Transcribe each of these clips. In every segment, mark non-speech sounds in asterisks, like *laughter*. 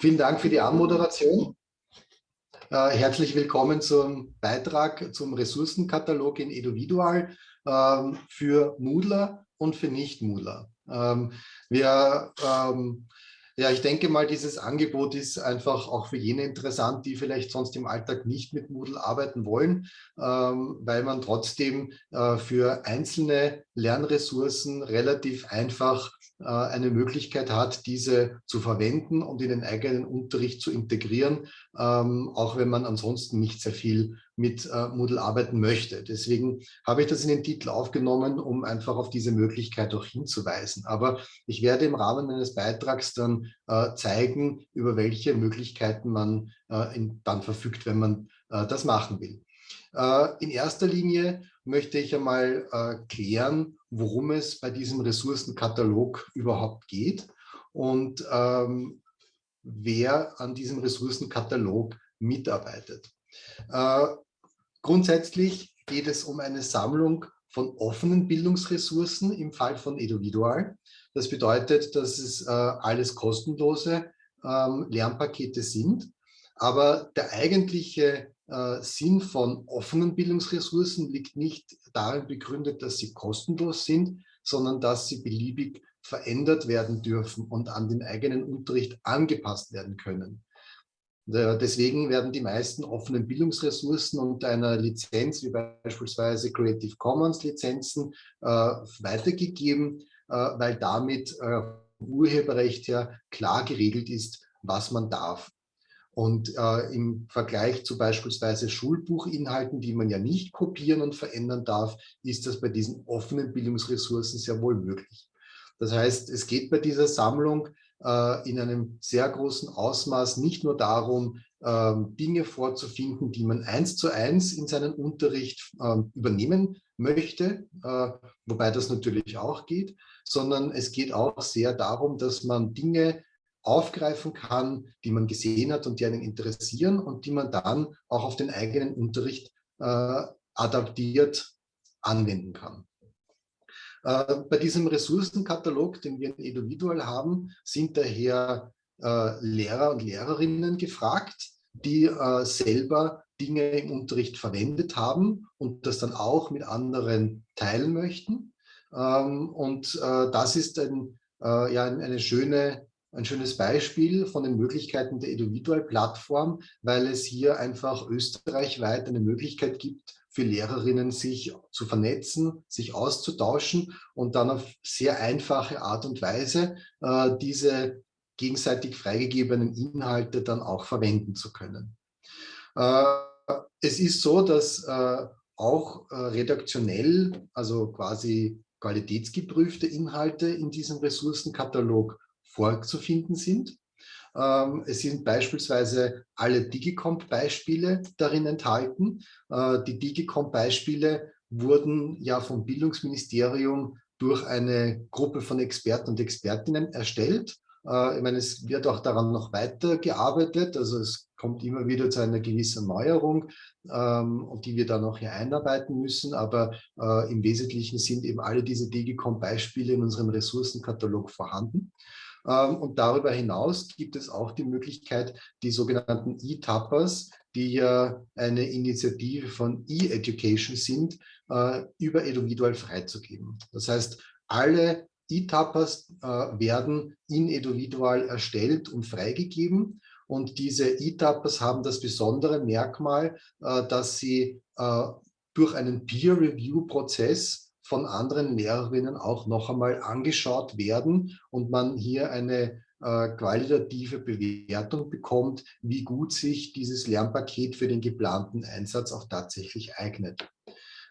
Vielen Dank für die Anmoderation. Äh, herzlich willkommen zum Beitrag zum Ressourcenkatalog in Eduvidual ähm, für Moodler und für Nicht-Moodler. Ähm, wir ähm, ja, ich denke mal, dieses Angebot ist einfach auch für jene interessant, die vielleicht sonst im Alltag nicht mit Moodle arbeiten wollen, ähm, weil man trotzdem äh, für einzelne Lernressourcen relativ einfach eine Möglichkeit hat, diese zu verwenden und in den eigenen Unterricht zu integrieren, ähm, auch wenn man ansonsten nicht sehr viel mit äh, Moodle arbeiten möchte. Deswegen habe ich das in den Titel aufgenommen, um einfach auf diese Möglichkeit auch hinzuweisen. Aber ich werde im Rahmen meines Beitrags dann äh, zeigen, über welche Möglichkeiten man dann verfügt, wenn man das machen will. In erster Linie möchte ich einmal klären, worum es bei diesem Ressourcenkatalog überhaupt geht und ähm, wer an diesem Ressourcenkatalog mitarbeitet. Äh, grundsätzlich geht es um eine Sammlung von offenen Bildungsressourcen im Fall von Eduvidual. Das bedeutet, dass es äh, alles kostenlose ähm, Lernpakete sind. Aber der eigentliche äh, Sinn von offenen Bildungsressourcen liegt nicht darin begründet, dass sie kostenlos sind, sondern dass sie beliebig verändert werden dürfen und an den eigenen Unterricht angepasst werden können. Deswegen werden die meisten offenen Bildungsressourcen unter einer Lizenz, wie beispielsweise Creative Commons Lizenzen, äh, weitergegeben, äh, weil damit Urheberrecht ja klar geregelt ist, was man darf. Und äh, im Vergleich zu beispielsweise Schulbuchinhalten, die man ja nicht kopieren und verändern darf, ist das bei diesen offenen Bildungsressourcen sehr wohl möglich. Das heißt, es geht bei dieser Sammlung äh, in einem sehr großen Ausmaß nicht nur darum, äh, Dinge vorzufinden, die man eins zu eins in seinen Unterricht äh, übernehmen möchte, äh, wobei das natürlich auch geht, sondern es geht auch sehr darum, dass man Dinge aufgreifen kann, die man gesehen hat und die einen interessieren und die man dann auch auf den eigenen Unterricht äh, adaptiert anwenden kann. Äh, bei diesem Ressourcenkatalog, den wir in Eduvidual haben, sind daher äh, Lehrer und Lehrerinnen gefragt, die äh, selber Dinge im Unterricht verwendet haben und das dann auch mit anderen teilen möchten. Ähm, und äh, das ist ein, äh, ja, eine schöne ein schönes Beispiel von den Möglichkeiten der Individual-Plattform, weil es hier einfach österreichweit eine Möglichkeit gibt, für Lehrerinnen sich zu vernetzen, sich auszutauschen und dann auf sehr einfache Art und Weise äh, diese gegenseitig freigegebenen Inhalte dann auch verwenden zu können. Äh, es ist so, dass äh, auch äh, redaktionell, also quasi qualitätsgeprüfte Inhalte in diesem Ressourcenkatalog vorzufinden sind. Ähm, es sind beispielsweise alle Digicomp-Beispiele darin enthalten. Äh, die Digicomp-Beispiele wurden ja vom Bildungsministerium durch eine Gruppe von Experten und Expertinnen erstellt. Äh, ich meine, es wird auch daran noch weiter gearbeitet. Also es kommt immer wieder zu einer gewissen Neuerung, ähm, die wir dann auch hier einarbeiten müssen. Aber äh, im Wesentlichen sind eben alle diese Digicom-Beispiele in unserem Ressourcenkatalog vorhanden. Ähm, und darüber hinaus gibt es auch die Möglichkeit, die sogenannten E-Tappers, die ja eine Initiative von E-Education sind, äh, über Eduvidual freizugeben. Das heißt, alle E-Tappers äh, werden in Eduvidual erstellt und freigegeben. Und diese E-Tappers haben das besondere Merkmal, äh, dass sie durch einen Peer-Review-Prozess von anderen Lehrerinnen auch noch einmal angeschaut werden und man hier eine äh, qualitative Bewertung bekommt, wie gut sich dieses Lernpaket für den geplanten Einsatz auch tatsächlich eignet.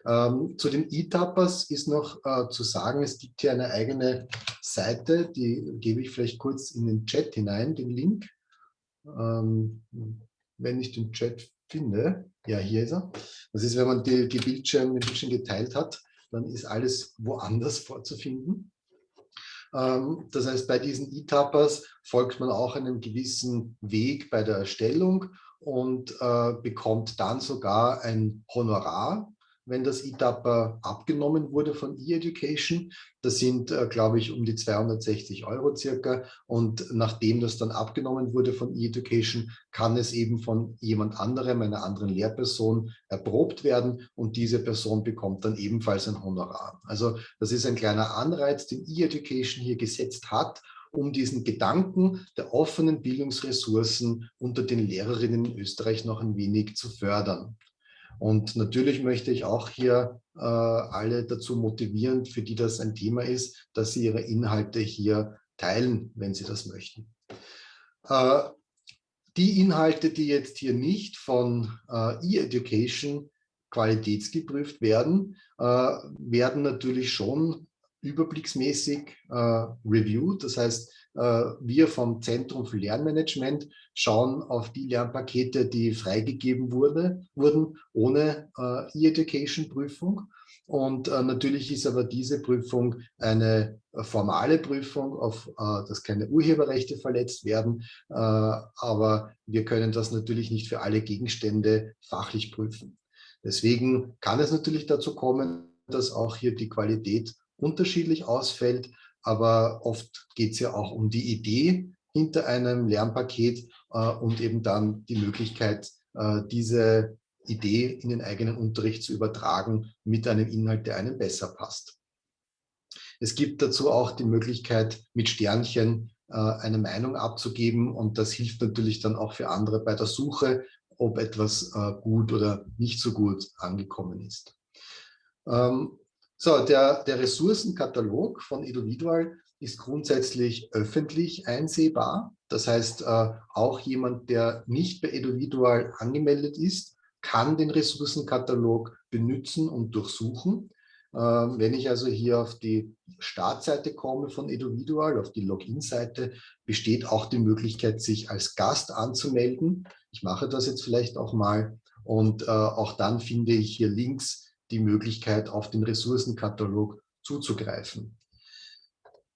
Ähm, zu den E-Tappers ist noch äh, zu sagen, es gibt hier eine eigene Seite, die gebe ich vielleicht kurz in den Chat hinein, den Link. Ähm, wenn ich den Chat finde, ja, hier ist er. Das ist, wenn man die, die Bildschirm, den Bildschirm geteilt hat, dann ist alles woanders vorzufinden. Ähm, das heißt, bei diesen E-Tappers folgt man auch einem gewissen Weg bei der Erstellung und äh, bekommt dann sogar ein Honorar wenn das ETAPA abgenommen wurde von eEducation. Das sind, äh, glaube ich, um die 260 Euro circa. Und nachdem das dann abgenommen wurde von eEducation, kann es eben von jemand anderem, einer anderen Lehrperson, erprobt werden und diese Person bekommt dann ebenfalls ein Honorar. Also das ist ein kleiner Anreiz, den eEducation hier gesetzt hat, um diesen Gedanken der offenen Bildungsressourcen unter den Lehrerinnen in Österreich noch ein wenig zu fördern. Und natürlich möchte ich auch hier äh, alle dazu motivieren, für die das ein Thema ist, dass sie ihre Inhalte hier teilen, wenn sie das möchten. Äh, die Inhalte, die jetzt hier nicht von äh, E-Education qualitätsgeprüft werden, äh, werden natürlich schon überblicksmäßig äh, reviewed. Das heißt, wir vom Zentrum für Lernmanagement schauen auf die Lernpakete, die freigegeben wurde, wurden, ohne äh, E-Education-Prüfung. Und äh, natürlich ist aber diese Prüfung eine formale Prüfung, auf äh, dass keine Urheberrechte verletzt werden. Äh, aber wir können das natürlich nicht für alle Gegenstände fachlich prüfen. Deswegen kann es natürlich dazu kommen, dass auch hier die Qualität unterschiedlich ausfällt, aber oft geht es ja auch um die Idee hinter einem Lernpaket äh, und eben dann die Möglichkeit, äh, diese Idee in den eigenen Unterricht zu übertragen mit einem Inhalt, der einem besser passt. Es gibt dazu auch die Möglichkeit, mit Sternchen äh, eine Meinung abzugeben und das hilft natürlich dann auch für andere bei der Suche, ob etwas äh, gut oder nicht so gut angekommen ist. Ähm, so, der, der Ressourcenkatalog von Eduvidual ist grundsätzlich öffentlich einsehbar. Das heißt, äh, auch jemand, der nicht bei Eduvidual angemeldet ist, kann den Ressourcenkatalog benutzen und durchsuchen. Ähm, wenn ich also hier auf die Startseite komme von Eduvidual, auf die Login-Seite, besteht auch die Möglichkeit, sich als Gast anzumelden. Ich mache das jetzt vielleicht auch mal und äh, auch dann finde ich hier Links die Möglichkeit, auf den Ressourcenkatalog zuzugreifen.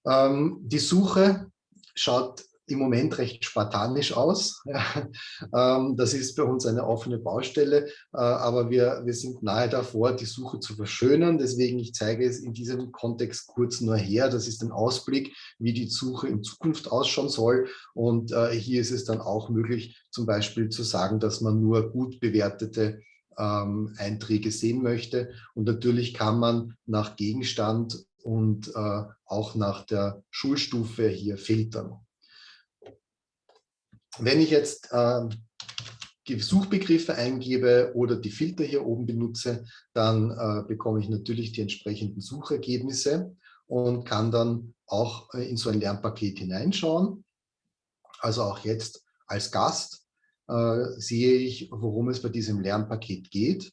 Ähm, die Suche schaut im Moment recht spartanisch aus. *laughs* ähm, das ist bei uns eine offene Baustelle, äh, aber wir, wir sind nahe davor, die Suche zu verschönern. Deswegen, ich zeige es in diesem Kontext kurz nur her. Das ist ein Ausblick, wie die Suche in Zukunft ausschauen soll. Und äh, hier ist es dann auch möglich, zum Beispiel zu sagen, dass man nur gut bewertete ähm, Einträge sehen möchte. Und natürlich kann man nach Gegenstand und äh, auch nach der Schulstufe hier filtern. Wenn ich jetzt äh, Suchbegriffe eingebe oder die Filter hier oben benutze, dann äh, bekomme ich natürlich die entsprechenden Suchergebnisse und kann dann auch äh, in so ein Lernpaket hineinschauen. Also auch jetzt als Gast äh, sehe ich, worum es bei diesem Lernpaket geht.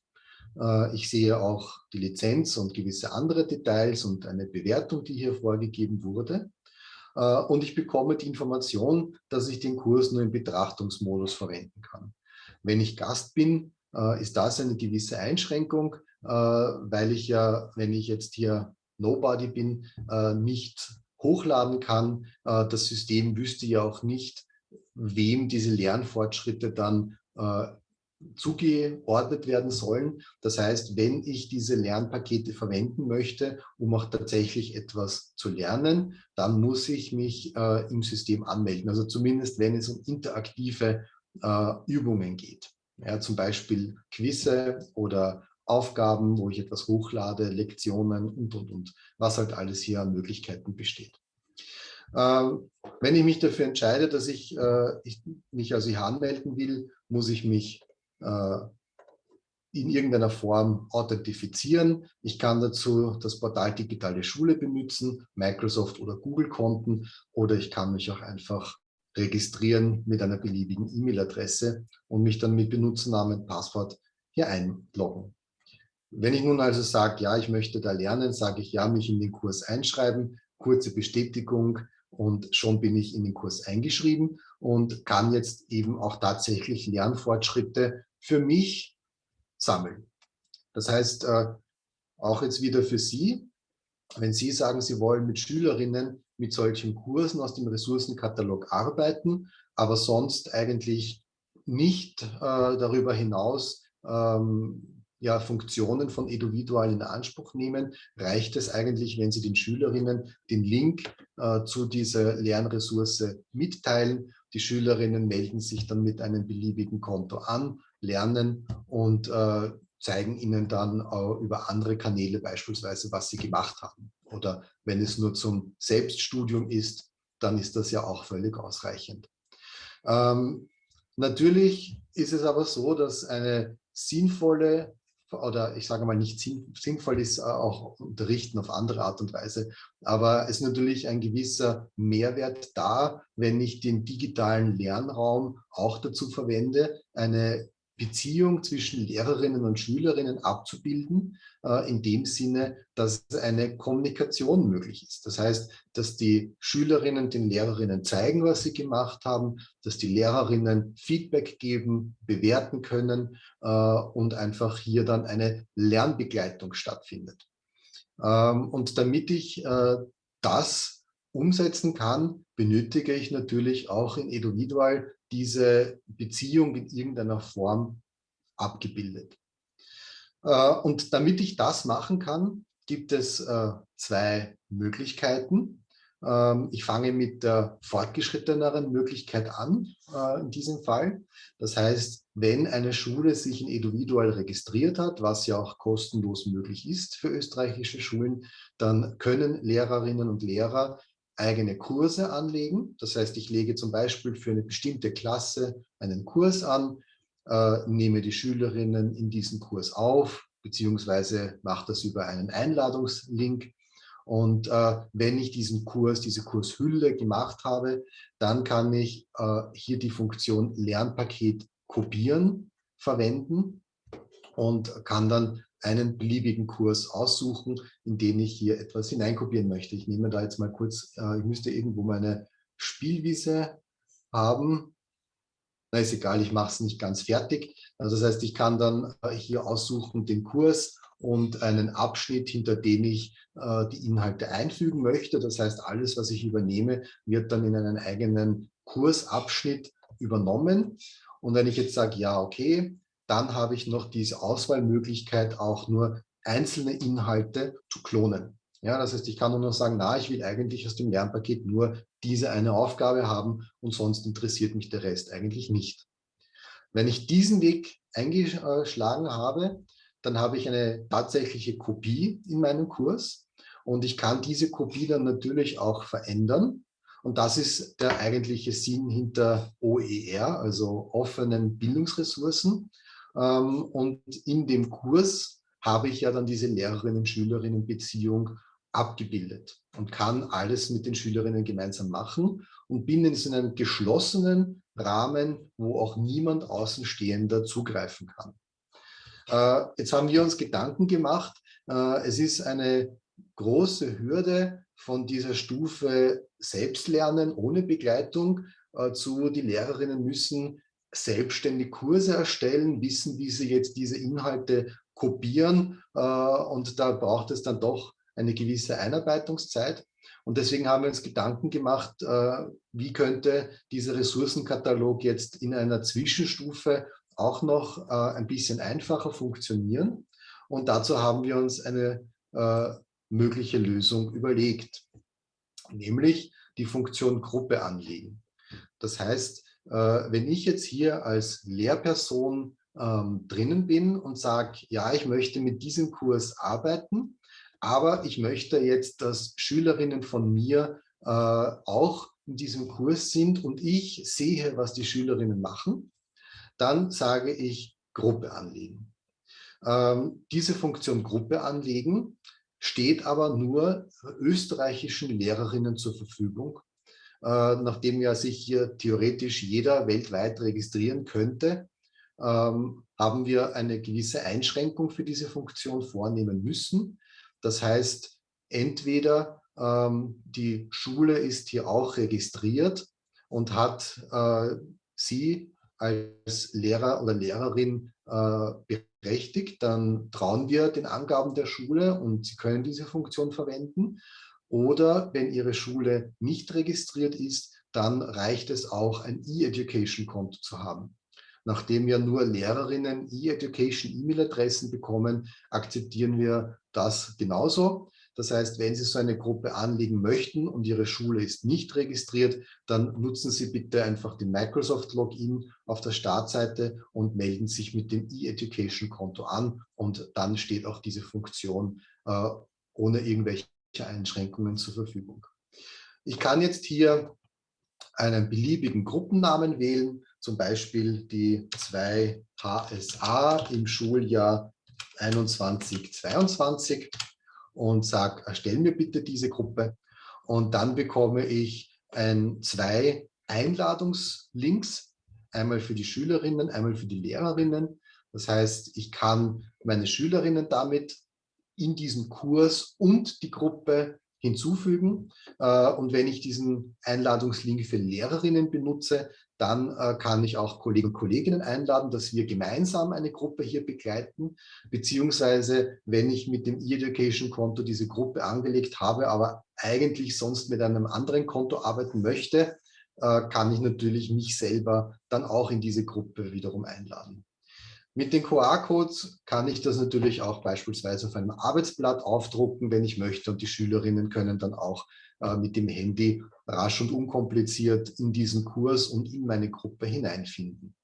Äh, ich sehe auch die Lizenz und gewisse andere Details und eine Bewertung, die hier vorgegeben wurde. Äh, und ich bekomme die Information, dass ich den Kurs nur im Betrachtungsmodus verwenden kann. Wenn ich Gast bin, ist das eine gewisse Einschränkung, weil ich ja, wenn ich jetzt hier Nobody bin, nicht hochladen kann. das System wüsste ja auch nicht, wem diese Lernfortschritte dann äh, zugeordnet werden sollen. Das heißt, wenn ich diese Lernpakete verwenden möchte, um auch tatsächlich etwas zu lernen, dann muss ich mich äh, im System anmelden. Also zumindest, wenn es um interaktive äh, Übungen geht. Ja, zum Beispiel Quizze oder Aufgaben, wo ich etwas hochlade, Lektionen und, und, und, was halt alles hier an Möglichkeiten besteht. Ähm, wenn ich mich dafür entscheide, dass ich, äh, ich mich also hier anmelden will, muss ich mich äh, in irgendeiner Form authentifizieren. Ich kann dazu das Portal Digitale Schule benutzen, Microsoft oder Google-Konten oder ich kann mich auch einfach registrieren mit einer beliebigen E-Mail-Adresse und mich dann mit Benutzernamen und Passwort hier einloggen. Wenn ich nun also sage, ja, ich möchte da lernen, sage ich ja, mich in den Kurs einschreiben, kurze Bestätigung, und schon bin ich in den Kurs eingeschrieben und kann jetzt eben auch tatsächlich Lernfortschritte für mich sammeln. Das heißt, äh, auch jetzt wieder für Sie, wenn Sie sagen, Sie wollen mit Schülerinnen mit solchen Kursen aus dem Ressourcenkatalog arbeiten, aber sonst eigentlich nicht äh, darüber hinaus ähm, ja, Funktionen von Eduvidual in Anspruch nehmen, reicht es eigentlich, wenn Sie den Schülerinnen den Link äh, zu dieser Lernressource mitteilen. Die Schülerinnen melden sich dann mit einem beliebigen Konto an, lernen und äh, zeigen Ihnen dann äh, über andere Kanäle beispielsweise, was Sie gemacht haben. Oder wenn es nur zum Selbststudium ist, dann ist das ja auch völlig ausreichend. Ähm, natürlich ist es aber so, dass eine sinnvolle oder ich sage mal nicht sinnvoll ist äh, auch unterrichten auf andere Art und Weise, aber es ist natürlich ein gewisser Mehrwert da, wenn ich den digitalen Lernraum auch dazu verwende, eine Beziehung zwischen Lehrerinnen und Schülerinnen abzubilden, äh, in dem Sinne, dass eine Kommunikation möglich ist. Das heißt, dass die Schülerinnen den Lehrerinnen zeigen, was sie gemacht haben, dass die Lehrerinnen Feedback geben, bewerten können äh, und einfach hier dann eine Lernbegleitung stattfindet. Ähm, und damit ich äh, das umsetzen kann, benötige ich natürlich auch in Eduvidual diese Beziehung in irgendeiner Form abgebildet. Äh, und damit ich das machen kann, gibt es äh, zwei Möglichkeiten. Ähm, ich fange mit der fortgeschritteneren Möglichkeit an, äh, in diesem Fall. Das heißt, wenn eine Schule sich in Eduvidual registriert hat, was ja auch kostenlos möglich ist für österreichische Schulen, dann können Lehrerinnen und Lehrer eigene Kurse anlegen. Das heißt, ich lege zum Beispiel für eine bestimmte Klasse einen Kurs an, äh, nehme die Schülerinnen in diesen Kurs auf, beziehungsweise mache das über einen Einladungslink. Und äh, wenn ich diesen Kurs, diese Kurshülle gemacht habe, dann kann ich äh, hier die Funktion Lernpaket kopieren verwenden und kann dann einen beliebigen Kurs aussuchen, in den ich hier etwas hineinkopieren möchte. Ich nehme da jetzt mal kurz, äh, ich müsste irgendwo meine Spielwiese haben. Na, ist egal, ich mache es nicht ganz fertig. Also das heißt, ich kann dann äh, hier aussuchen den Kurs und einen Abschnitt, hinter den ich äh, die Inhalte einfügen möchte. Das heißt, alles, was ich übernehme, wird dann in einen eigenen Kursabschnitt übernommen. Und wenn ich jetzt sage, ja, okay, dann habe ich noch diese Auswahlmöglichkeit, auch nur einzelne Inhalte zu klonen. Ja, das heißt, ich kann nur noch sagen, na, ich will eigentlich aus dem Lernpaket nur diese eine Aufgabe haben und sonst interessiert mich der Rest eigentlich nicht. Wenn ich diesen Weg eingeschlagen habe, dann habe ich eine tatsächliche Kopie in meinem Kurs und ich kann diese Kopie dann natürlich auch verändern. Und das ist der eigentliche Sinn hinter OER, also offenen Bildungsressourcen. Ähm, und in dem Kurs habe ich ja dann diese Lehrerinnen-Schülerinnen-Beziehung abgebildet und kann alles mit den Schülerinnen gemeinsam machen und bin in so einem geschlossenen Rahmen, wo auch niemand Außenstehender zugreifen kann. Äh, jetzt haben wir uns Gedanken gemacht, äh, es ist eine große Hürde von dieser Stufe Selbstlernen ohne Begleitung äh, zu, die Lehrerinnen müssen selbstständig Kurse erstellen, wissen, wie sie jetzt diese Inhalte kopieren äh, und da braucht es dann doch eine gewisse Einarbeitungszeit. Und deswegen haben wir uns Gedanken gemacht, äh, wie könnte dieser Ressourcenkatalog jetzt in einer Zwischenstufe auch noch äh, ein bisschen einfacher funktionieren. Und dazu haben wir uns eine mögliche Lösung überlegt, nämlich die Funktion Gruppe anlegen. Das heißt, wenn ich jetzt hier als Lehrperson ähm, drinnen bin und sage, ja, ich möchte mit diesem Kurs arbeiten, aber ich möchte jetzt, dass Schülerinnen von mir äh, auch in diesem Kurs sind und ich sehe, was die Schülerinnen machen, dann sage ich Gruppe anlegen. Ähm, diese Funktion Gruppe anlegen steht aber nur österreichischen Lehrerinnen zur Verfügung äh, nachdem ja sich hier theoretisch jeder weltweit registrieren könnte, ähm, haben wir eine gewisse Einschränkung für diese Funktion vornehmen müssen. Das heißt, entweder ähm, die Schule ist hier auch registriert und hat äh, sie als Lehrer oder Lehrerin äh, berechtigt, dann trauen wir den Angaben der Schule und sie können diese Funktion verwenden. Oder wenn Ihre Schule nicht registriert ist, dann reicht es auch, ein E-Education-Konto zu haben. Nachdem ja nur Lehrerinnen E-Education E-Mail-Adressen bekommen, akzeptieren wir das genauso. Das heißt, wenn Sie so eine Gruppe anlegen möchten und Ihre Schule ist nicht registriert, dann nutzen Sie bitte einfach den Microsoft-Login auf der Startseite und melden sich mit dem E-Education-Konto an und dann steht auch diese Funktion äh, ohne irgendwelche Einschränkungen zur Verfügung. Ich kann jetzt hier einen beliebigen Gruppennamen wählen, zum Beispiel die 2 HSA im Schuljahr 21-22 und sage, erstell mir bitte diese Gruppe. Und dann bekomme ich ein, zwei Einladungslinks, einmal für die Schülerinnen, einmal für die Lehrerinnen. Das heißt, ich kann meine Schülerinnen damit in diesen Kurs und die Gruppe hinzufügen. Äh, und wenn ich diesen Einladungslink für Lehrerinnen benutze, dann äh, kann ich auch Kollegen und Kolleginnen einladen, dass wir gemeinsam eine Gruppe hier begleiten. Beziehungsweise, wenn ich mit dem E-Education-Konto diese Gruppe angelegt habe, aber eigentlich sonst mit einem anderen Konto arbeiten möchte, äh, kann ich natürlich mich selber dann auch in diese Gruppe wiederum einladen. Mit den QR-Codes kann ich das natürlich auch beispielsweise auf einem Arbeitsblatt aufdrucken, wenn ich möchte. Und die Schülerinnen können dann auch äh, mit dem Handy rasch und unkompliziert in diesen Kurs und in meine Gruppe hineinfinden.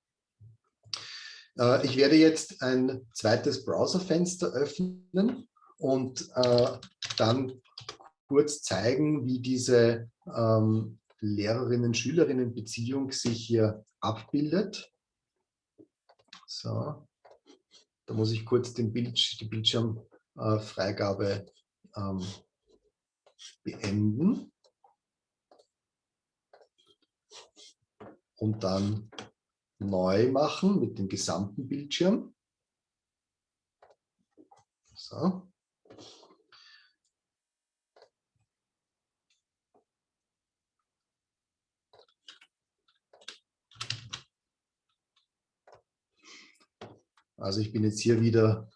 Äh, ich werde jetzt ein zweites Browserfenster öffnen und äh, dann kurz zeigen, wie diese ähm, Lehrerinnen-Schülerinnen-Beziehung sich hier abbildet. So, da muss ich kurz den Bild, die Bildschirmfreigabe ähm, beenden. Und dann neu machen mit dem gesamten Bildschirm. So. Also ich bin jetzt hier wieder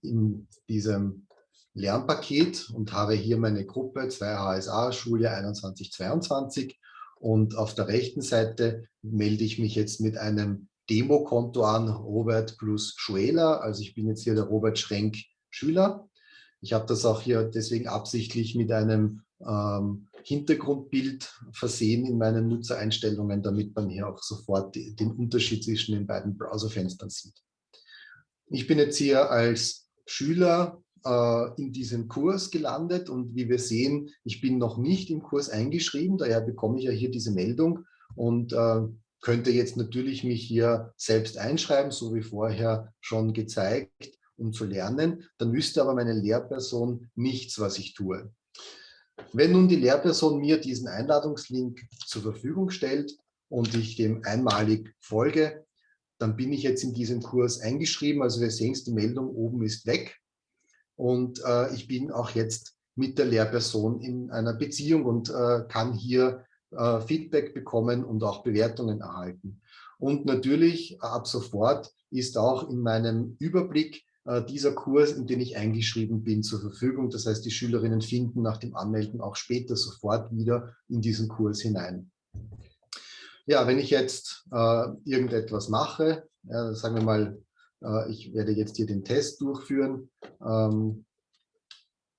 in diesem Lernpaket und habe hier meine Gruppe 2 HSA, Schuljahr 21-22 und auf der rechten Seite melde ich mich jetzt mit einem Demokonto an, Robert plus Schuela. Also ich bin jetzt hier der Robert Schrenk Schüler. Ich habe das auch hier deswegen absichtlich mit einem ähm, Hintergrundbild versehen in meinen Nutzereinstellungen, damit man hier auch sofort den Unterschied zwischen den beiden Browserfenstern sieht. Ich bin jetzt hier als Schüler äh, in diesem Kurs gelandet und wie wir sehen, ich bin noch nicht im Kurs eingeschrieben, daher bekomme ich ja hier diese Meldung und äh, könnte jetzt natürlich mich hier selbst einschreiben, so wie vorher schon gezeigt, um zu lernen. Dann wüsste aber meine Lehrperson nichts, was ich tue. Wenn nun die Lehrperson mir diesen Einladungslink zur Verfügung stellt und ich dem einmalig folge, dann bin ich jetzt in diesem Kurs eingeschrieben. Also wir sehen es, die Meldung oben ist weg. Und äh, ich bin auch jetzt mit der Lehrperson in einer Beziehung und äh, kann hier äh, Feedback bekommen und auch Bewertungen erhalten. Und natürlich ab sofort ist auch in meinem Überblick äh, dieser Kurs, in den ich eingeschrieben bin, zur Verfügung. Das heißt, die Schülerinnen finden nach dem Anmelden auch später sofort wieder in diesen Kurs hinein. Ja, wenn ich jetzt äh, irgendetwas mache, ja, sagen wir mal, äh, ich werde jetzt hier den Test durchführen. Ähm,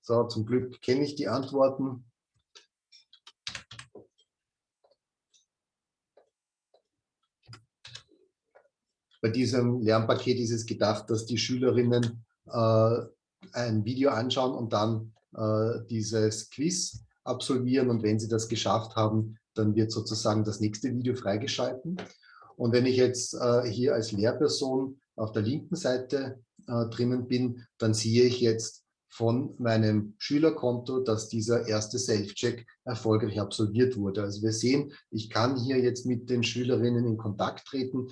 so, zum Glück kenne ich die Antworten. Bei diesem Lernpaket ist es gedacht, dass die Schülerinnen äh, ein Video anschauen und dann äh, dieses Quiz absolvieren. Und wenn sie das geschafft haben, dann wird sozusagen das nächste Video freigeschalten. Und wenn ich jetzt äh, hier als Lehrperson auf der linken Seite äh, drinnen bin, dann sehe ich jetzt von meinem Schülerkonto, dass dieser erste Self-Check erfolgreich absolviert wurde. Also wir sehen, ich kann hier jetzt mit den Schülerinnen in Kontakt treten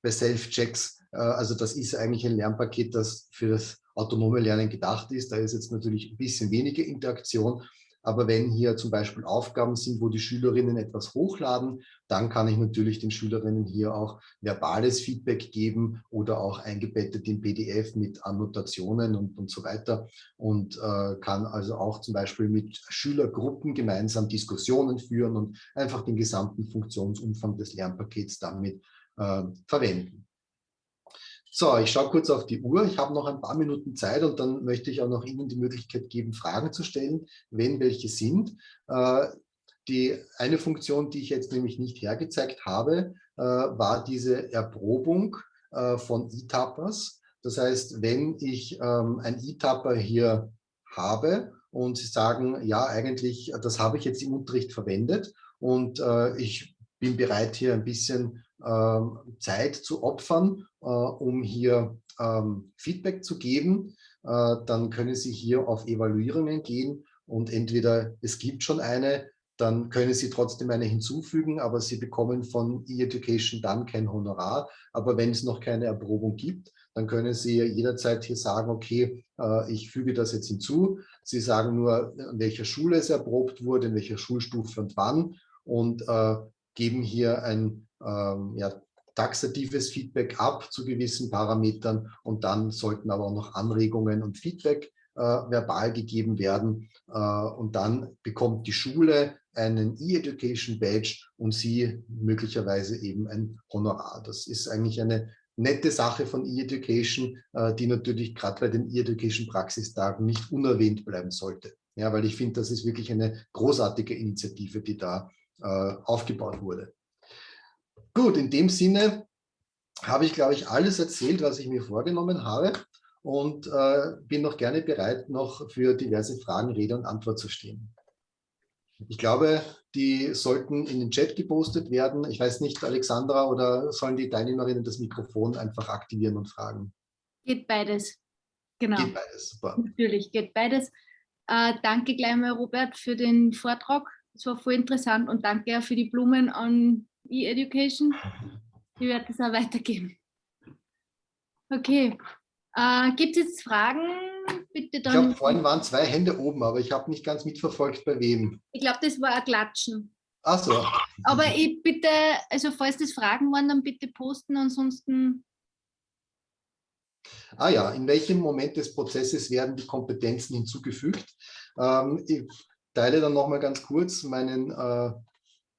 bei Self-Checks. Äh, also das ist eigentlich ein Lernpaket, das für das autonome Lernen gedacht ist. Da ist jetzt natürlich ein bisschen weniger Interaktion, aber wenn hier zum Beispiel Aufgaben sind, wo die Schülerinnen etwas hochladen, dann kann ich natürlich den Schülerinnen hier auch verbales Feedback geben oder auch eingebettet in PDF mit Annotationen und, und so weiter und äh, kann also auch zum Beispiel mit Schülergruppen gemeinsam Diskussionen führen und einfach den gesamten Funktionsumfang des Lernpakets damit äh, verwenden. So, ich schaue kurz auf die Uhr. Ich habe noch ein paar Minuten Zeit und dann möchte ich auch noch Ihnen die Möglichkeit geben, Fragen zu stellen, wenn welche sind. Äh, die eine Funktion, die ich jetzt nämlich nicht hergezeigt habe, äh, war diese Erprobung äh, von E-Tappers. Das heißt, wenn ich ähm, ein E-Tapper hier habe und Sie sagen, ja, eigentlich, das habe ich jetzt im Unterricht verwendet und ich bin bereit, hier ein bisschen Zeit zu opfern, äh, um hier ähm, Feedback zu geben. Äh, dann können Sie hier auf Evaluierungen gehen und entweder es gibt schon eine, dann können Sie trotzdem eine hinzufügen, aber Sie bekommen von E-Education dann kein Honorar. Aber wenn es noch keine Erprobung gibt, dann können Sie jederzeit hier sagen, okay, äh, ich füge das jetzt hinzu. Sie sagen nur, in welcher Schule es erprobt wurde, in welcher Schulstufe und wann und geben hier ein ähm, ja, taxatives Feedback ab zu gewissen Parametern und dann sollten aber auch noch Anregungen und Feedback äh, verbal gegeben werden äh, und dann bekommt die Schule einen E-Education Badge und sie möglicherweise eben ein Honorar. Das ist eigentlich eine nette Sache von E-Education, äh, die natürlich gerade bei den E-Education Praxistagen nicht unerwähnt bleiben sollte. Ja, weil ich finde, das ist wirklich eine großartige Initiative, die da äh, aufgebaut wurde. Gut, in dem Sinne habe ich, glaube ich, alles erzählt, was ich mir vorgenommen habe und äh, bin noch gerne bereit, noch für diverse Fragen Rede und Antwort zu stehen. Ich glaube, die sollten in den Chat gepostet werden. Ich weiß nicht, Alexandra, oder sollen die Teilnehmerinnen das Mikrofon einfach aktivieren und fragen? Geht beides. Genau. Geht beides, super. Natürlich, geht beides. Äh, danke gleich mal, Robert, für den Vortrag. Es war voll interessant und danke auch für die Blumen an E-Education. Ich werde das auch weitergeben. Okay. Äh, Gibt es jetzt Fragen? Bitte dann. Ich glaube, vorhin waren zwei Hände oben, aber ich habe nicht ganz mitverfolgt, bei wem. Ich glaube, das war ein Klatschen. Ach so. Aber ich bitte, also falls das Fragen waren, dann bitte posten, ansonsten. Ah ja, in welchem Moment des Prozesses werden die Kompetenzen hinzugefügt? Ähm, ich teile dann nochmal ganz kurz meinen äh,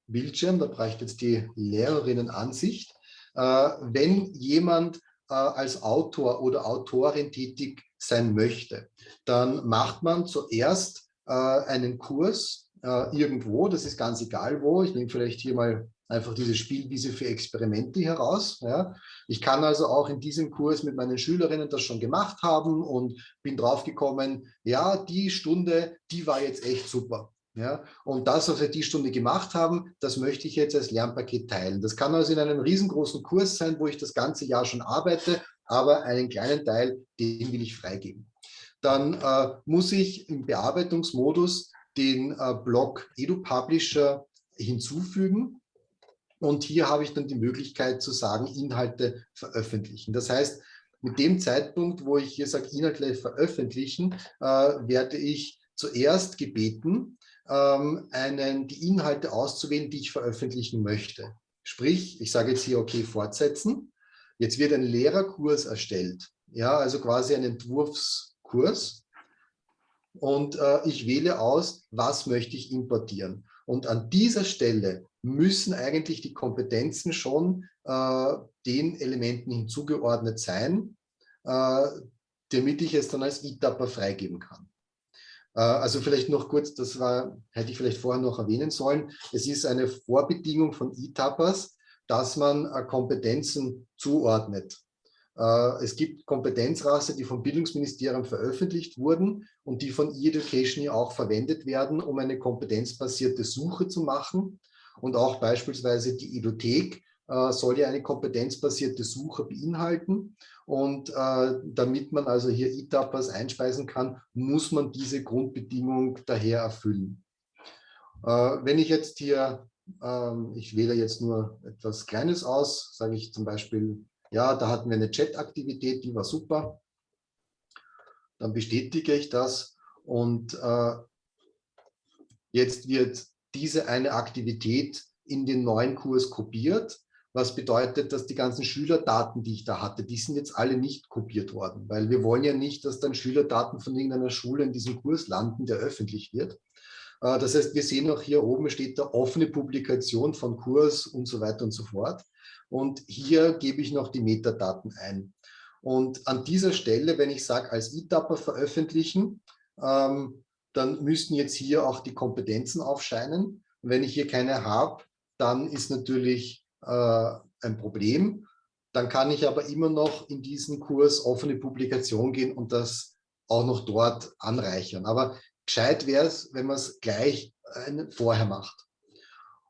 Bildschirm, da ich jetzt die Lehrerinnenansicht. Äh, wenn jemand äh, als Autor oder Autorin tätig sein möchte, dann macht man zuerst äh, einen Kurs irgendwo, das ist ganz egal wo. Ich nehme vielleicht hier mal einfach diese Spielwiese für Experimente heraus. Ja. Ich kann also auch in diesem Kurs mit meinen Schülerinnen das schon gemacht haben und bin draufgekommen, ja, die Stunde, die war jetzt echt super. Ja, und das, was wir die Stunde gemacht haben, das möchte ich jetzt als Lernpaket teilen. Das kann also in einem riesengroßen Kurs sein, wo ich das ganze Jahr schon arbeite, aber einen kleinen Teil, den will ich freigeben. Dann äh, muss ich im Bearbeitungsmodus den äh, Blog EduPublisher hinzufügen. Und hier habe ich dann die Möglichkeit zu sagen, Inhalte veröffentlichen. Das heißt, mit dem Zeitpunkt, wo ich hier sage, Inhalte veröffentlichen, äh, werde ich zuerst gebeten, ähm, einen, die Inhalte auszuwählen, die ich veröffentlichen möchte. Sprich, ich sage jetzt hier, okay, fortsetzen. Jetzt wird ein Lehrerkurs erstellt, ja, also quasi ein Entwurfskurs. Und äh, ich wähle aus, was möchte ich importieren. Und an dieser Stelle müssen eigentlich die Kompetenzen schon äh, den Elementen hinzugeordnet sein, äh, damit ich es dann als E-Tapper freigeben kann. Äh, also vielleicht noch kurz, das war, hätte ich vielleicht vorher noch erwähnen sollen. Es ist eine Vorbedingung von E-Tappers, dass man äh, Kompetenzen zuordnet. Äh, es gibt Kompetenzrasse, die vom Bildungsministerium veröffentlicht wurden und die von E-Education auch verwendet werden, um eine kompetenzbasierte Suche zu machen. Und auch beispielsweise die Edothek soll ja eine kompetenzbasierte Suche beinhalten. Und äh, damit man also hier E-Tappers einspeisen kann, muss man diese Grundbedingung daher erfüllen. Äh, wenn ich jetzt hier, ähm, ich wähle jetzt nur etwas Kleines aus, sage ich zum Beispiel, ja, da hatten wir eine Chat-Aktivität, die war super. Dann bestätige ich das und äh, jetzt wird diese eine Aktivität in den neuen Kurs kopiert was bedeutet, dass die ganzen Schülerdaten, die ich da hatte, die sind jetzt alle nicht kopiert worden, weil wir wollen ja nicht, dass dann Schülerdaten von irgendeiner Schule in diesem Kurs landen, der öffentlich wird. Äh, das heißt, wir sehen auch hier oben steht da offene Publikation von Kurs und so weiter und so fort. Und hier gebe ich noch die Metadaten ein. Und an dieser Stelle, wenn ich sage, als E-Tapper veröffentlichen, ähm, dann müssten jetzt hier auch die Kompetenzen aufscheinen. Und wenn ich hier keine habe, dann ist natürlich äh, ein Problem. Dann kann ich aber immer noch in diesen Kurs offene Publikation gehen und das auch noch dort anreichern. Aber gescheit wäre es, wenn man es gleich äh, vorher macht.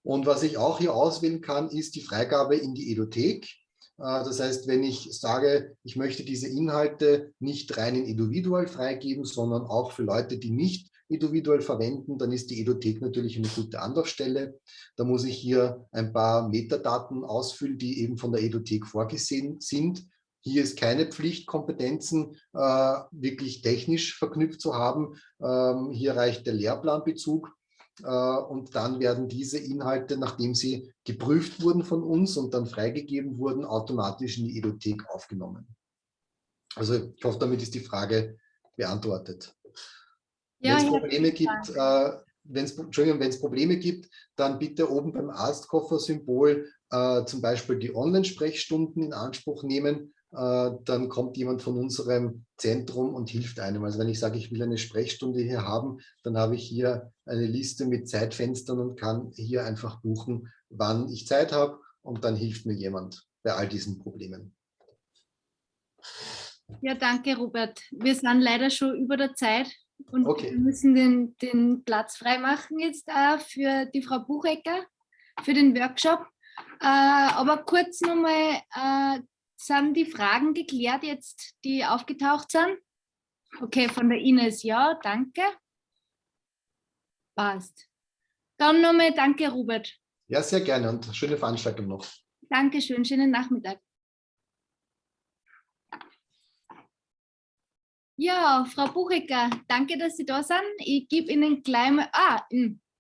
Und was ich auch hier auswählen kann, ist die Freigabe in die Edothek. Äh, das heißt, wenn ich sage, ich möchte diese Inhalte nicht rein in Individual freigeben, sondern auch für Leute, die nicht individuell verwenden, dann ist die Edothek natürlich eine gute Anlaufstelle. Da muss ich hier ein paar Metadaten ausfüllen, die eben von der Edothek vorgesehen sind. Hier ist keine Pflicht, Kompetenzen äh, wirklich technisch verknüpft zu haben. Ähm, hier reicht der Lehrplanbezug. Äh, und dann werden diese Inhalte, nachdem sie geprüft wurden von uns und dann freigegeben wurden, automatisch in die Edothek aufgenommen. Also ich hoffe, damit ist die Frage beantwortet. Ja, wenn es Probleme gibt, äh, wenn es Probleme gibt, dann bitte oben beim Arztkoffer-Symbol äh, zum Beispiel die Online-Sprechstunden in Anspruch nehmen. Äh, dann kommt jemand von unserem Zentrum und hilft einem. Also wenn ich sage, ich will eine Sprechstunde hier haben, dann habe ich hier eine Liste mit Zeitfenstern und kann hier einfach buchen, wann ich Zeit habe und dann hilft mir jemand bei all diesen Problemen. Ja, danke Robert. Wir sind leider schon über der Zeit. Und okay. wir müssen den, den Platz freimachen jetzt auch für die Frau Buchecker, für den Workshop. Äh, aber kurz nochmal, äh, sind die Fragen geklärt jetzt, die aufgetaucht sind? Okay, von der Ines ja, danke. Passt. Dann nochmal danke, Robert. Ja, sehr gerne und schöne Veranstaltung noch. Dankeschön, schönen Nachmittag. Ja, Frau Buchecker, danke, dass Sie da sind. Ich gebe Ihnen gleich mal, ah,